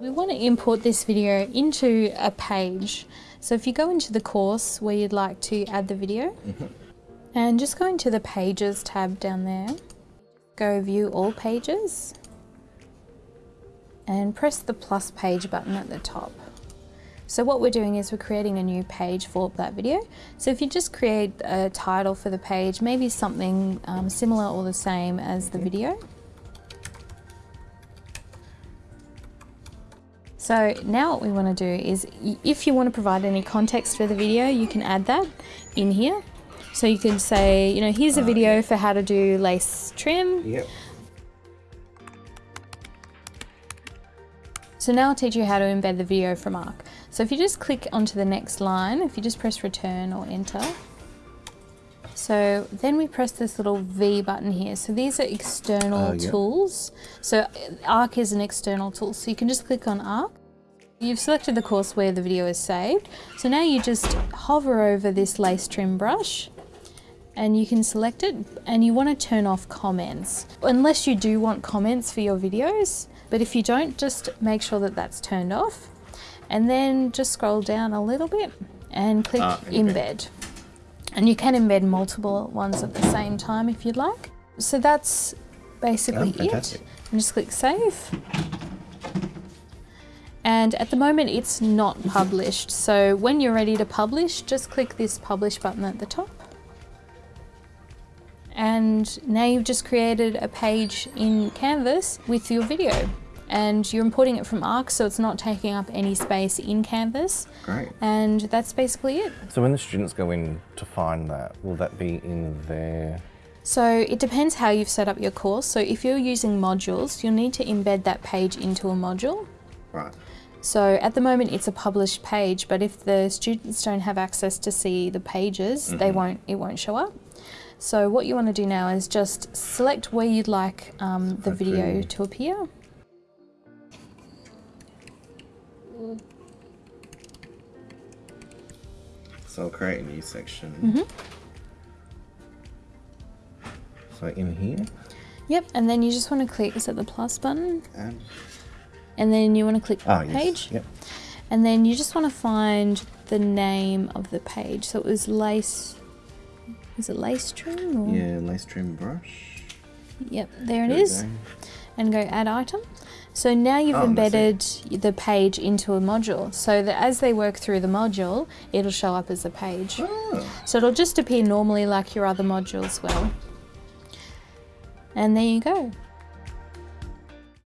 We want to import this video into a page. So if you go into the course where you'd like to add the video, and just go into the Pages tab down there, go View All Pages, and press the plus page button at the top. So what we're doing is we're creating a new page for that video. So if you just create a title for the page, maybe something um, similar or the same as the video. So now what we want to do is if you want to provide any context for the video, you can add that in here. So you can say, you know, here's a uh, video for how to do lace trim. Yep. So now I'll teach you how to embed the video from ARC. So if you just click onto the next line, if you just press return or enter, so then we press this little V button here. So these are external Oh, yeah. tools. So uh, ARC is an external tool. So you can just click on ARC. You've selected the course where the video is saved. So now you just hover over this lace trim brush and you can select it and you want to turn off comments. Unless you do want comments for your videos, but if you don't, just make sure that that's turned off. And then just scroll down a little bit and click Ah, okay. embed. And you can embed multiple ones at the same time if you'd like. So that's basically Oh, it. And just click save. And at the moment it's not mm-hmm. published. So when you're ready to publish, just click this publish button at the top. And now you've just created a page in Canvas with your video. And you're importing it from ARC, so it's not taking up any space in Canvas. Great. And that's basically it. So when the students go in to find that, will that be in their So it depends how you've set up your course. So if you're using modules, you'll need to embed that page into a module. Right. So at the moment it's a published page, but if the students don't have access to see the pages, they won't. It won't show up. So what you want to do now is just select where you'd like um, the video to appear. So I'll create a new section. Mm-hmm. so in here? Yep, and then you just want to click. Is it the plus button? And And then you want to click oh yes. page. Yep. And then you just want to find the name of the page. So it was lace. Is it lace trim? Or? Yeah, lace trim brush. Yep, there it There go. And go add item. So now you've Oh, embedded the page into a module. So that as they work through the module, it'll show up as a page. Oh, So it'll just appear normally like your other modules will. And there you go.